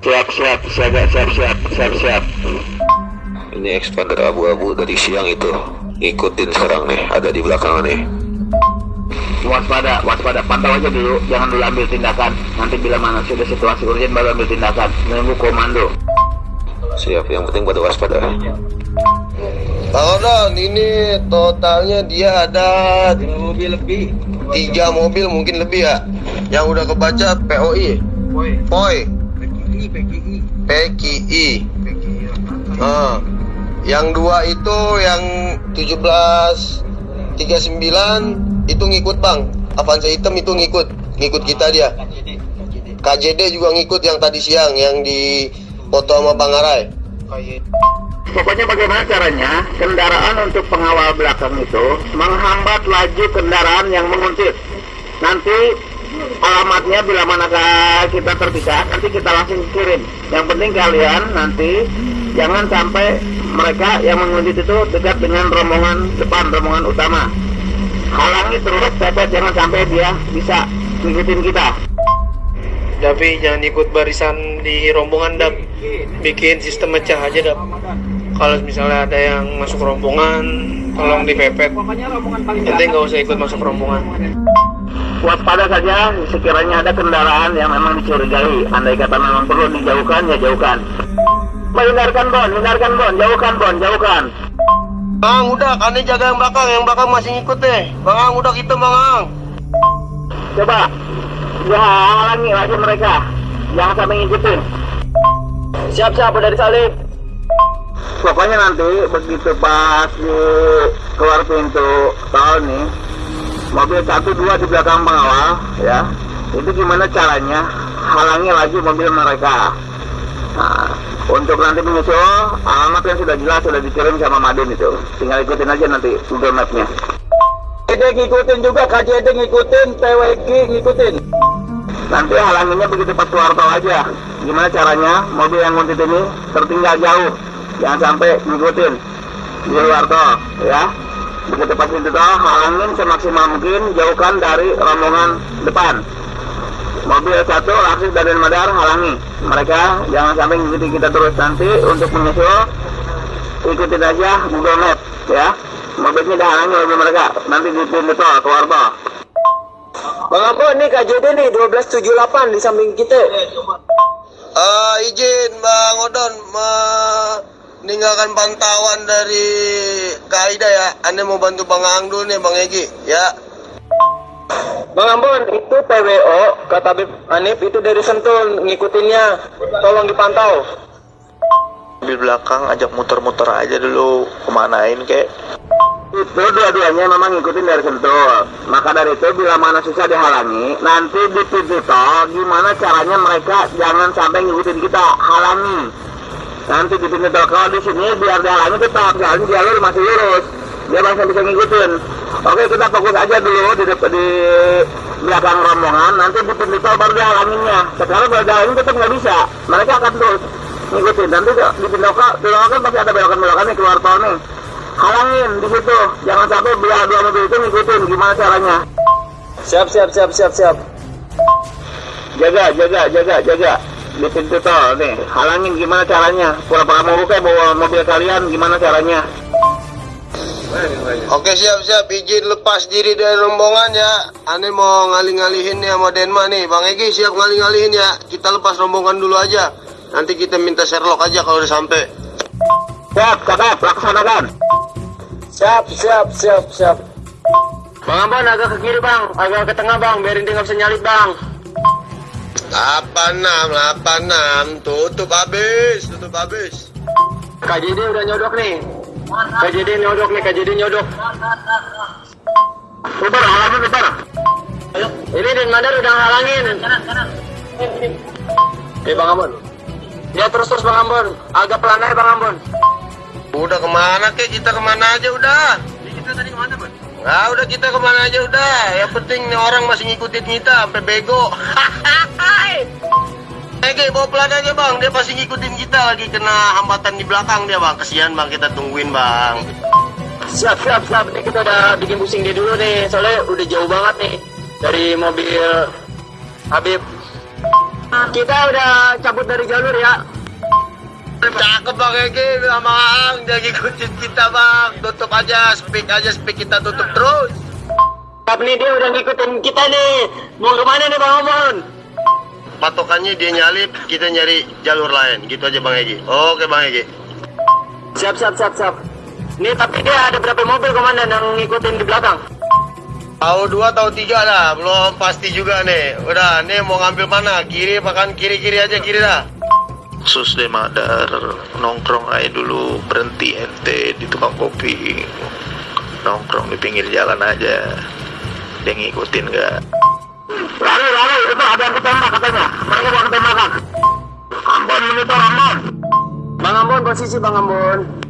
Siap, siap, siap, siap, siap, siap, siap. Ini expander abu-abu dari siang itu. Ikutin sekarang nih, ada di belakang nih. Waspada, waspada. Pantau aja dulu, jangan dulu ambil tindakan. Nanti bila mana sudah situasi urgent baru ambil tindakan. Menunggu komando. Siap, yang penting pada waspada. Odon, ini totalnya dia ada mobil lebih. Tiga mobil mungkin lebih ya. Yang udah kebaca POI. POI. PKI. PKI. Ah. Yang dua itu yang 17 39 itu ngikut bang. Avanza hitam itu ngikut, ngikut kita dia. KJD juga ngikut yang tadi siang yang di foto sama Bang Arai. Pokoknya bagaimana caranya kendaraan untuk pengawal belakang itu menghambat laju kendaraan yang menguntit. Nanti alamatnya bila manakah kita terpisah, nanti kita langsung kirim. Yang penting kalian nanti jangan sampai mereka yang menguntit itu dekat dengan rombongan depan, rombongan utama. Halangi terus, pepet jangan sampai dia bisa ngikutin kita. Tapi jangan ikut barisan di rombongan dap bikin sistem mecah aja dap kalau misalnya ada yang masuk rombongan tolong dipepet nanti nggak usah ikut masuk rombongan Waspada saja sekiranya ada kendaraan yang memang dicurigai. Andai kata memang perlu dijauhkan, ya jauhkan. Hindarkan bon, hindarkan bon, jauhkan bon, jauhkan. Bang, udah, kalian jaga yang belakang, yang belakang masih ngikut deh. Bang, udah kita, Bang. Coba, ya halangi lagi mereka. Jangan sampai ngikutin. siap-siap dari salib Pokoknya nanti begitu pas di keluar pintu tol nih, mobil satu dua di belakang pengawal, ya, itu gimana caranya halangi lagi mobil mereka. Nah, untuk nanti menyusul alamat yang sudah jelas sudah dikirim sama Madin itu, tinggal ikutin aja nanti Google Map-nya. KJD ngikutin juga, KJD ngikutin, PWG ngikutin. Nanti halanginya begitu pas keluar tol aja. Gimana caranya mobil yang nguntit ini tertinggal jauh. Jangan sampai ngikutin di luar tol, ya. Pas pintu tol, halangin semaksimal mungkin, jauhkan dari rombongan depan. Mobil satu, Laksis dan Madar halangi. Mereka jangan sampai ngikuti kita terus nanti untuk menyusul. Ikutin aja Google Map, ya. Mobilnya dah halangi mobil mereka. Nanti di pintu tol, keluar tol. Bang Ambon nih KJD nih 1278 di samping kita Eh, izin Bang Odon meninggalkan pantauan dari Kaida ya. Anda mau bantu Bang Ang dulu nih, Bang Egi, ya. Bang Ambon itu PWO kata Bib Anip itu dari Sentul ngikutinnya. Tolong dipantau. Di belakang ajak muter-muter aja dulu. Kemanain kek? Itu dua-duanya memang ngikutin dari sentul. Maka dari itu bila mana susah dihalangi nanti di tol gimana caranya mereka jangan sampai ngikutin kita halangi nanti di tol kalau di sini biar dihalangi tetap jalan jalur masih lurus. Dia masih bisa ngikutin. Oke kita fokus aja dulu di, di belakang rombongan. Nanti di pintu tol baru dihalanginya sekarang kalau dihalangin tetap nggak bisa. Mereka akan terus ngikutin. Nanti di pintu kan pasti ada belokan-belokan nih keluar tol nih. Halangin di situ. Jangan sampai dua dua mobil itu ngikutin. Gimana caranya? Siap siap siap siap siap. Jaga jaga jaga jaga di pintu tol nih halangin gimana caranya pura-pura mau buka bawa mobil kalian gimana caranya Oke, siap-siap. Izin lepas diri dari rombongan ya. Ane mau ngalih-ngalihin ya sama Denma nih. Bang Egi siap ngalih-ngalihin ya. Kita lepas rombongan dulu aja. Nanti kita minta Sherlock aja kalau udah sampai. siap cakep laksanakan siap siap siap siap Bang Ambon agak ke kiri bang agak ke tengah bang biarin dia nggak bisa nyalip bang 86, 86. Tutup habis, tutup habis. KJD udah nyodok nih KJD nyodok nih KJD nyodok Ubar halangin Ubar ini Den Mandar udah halangin Oke Bang Ambon ya terus terus Bang Ambon agak pelan aja Bang Ambon Udah ke mana kek? Kita ke mana aja udah. Kita tadi ke mana, Bang? Nah, udah kita ke mana aja udah. Yang penting nih orang masih ngikutin kita sampai bego. Oke, bawa pelan aja bang. Dia pasti ngikutin kita lagi kena hambatan di belakang dia bang. Kesian bang, kita tungguin bang. siap siap siap Ini kita udah bikin pusing dia dulu nih soalnya udah jauh banget nih dari mobil Habib Kita udah cabut dari jalur ya. Cakep Bang Egi sama Ang Dia ngikutin kita Bang Tutup aja Speak aja Speak kita tutup terus Tapi nih dia udah ngikutin kita nih. Mau ke mana nih Bang Omon? Patokannya dia nyalip Kita nyari jalur lain. Gitu aja Bang Egi Oke Bang Egi Siap, siap, siap, siap. Nih tapi dia ada berapa mobil komandan yang ngikutin di belakang? Tahu dua tahu tiga dah. Belum pasti juga nih. Udah nih mau ngambil mana? Kiri makan kiri-kiri aja kiri dah. Sus deh madar. Nongkrong aja dulu. Berhenti ente di tukang kopi. Nongkrong di pinggir jalan aja. Dia ngikutin gak Itu ada yang katanya. Mereka. Bang Ambon, posisi Bang Ambon.